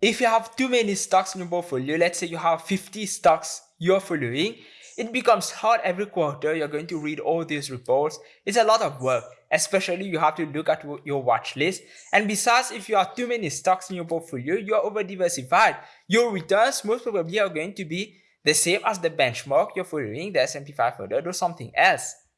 If you have too many stocks in your portfolio, let's say you have 50 stocks you're following, it becomes hard every quarter. You're going to read all these reports. It's a lot of work, especially you have to look at your watch list. And besides, if you have too many stocks in your portfolio, you're over diversified. Your returns most probably are going to be the same as the benchmark you're following, the S&P 500 or something else.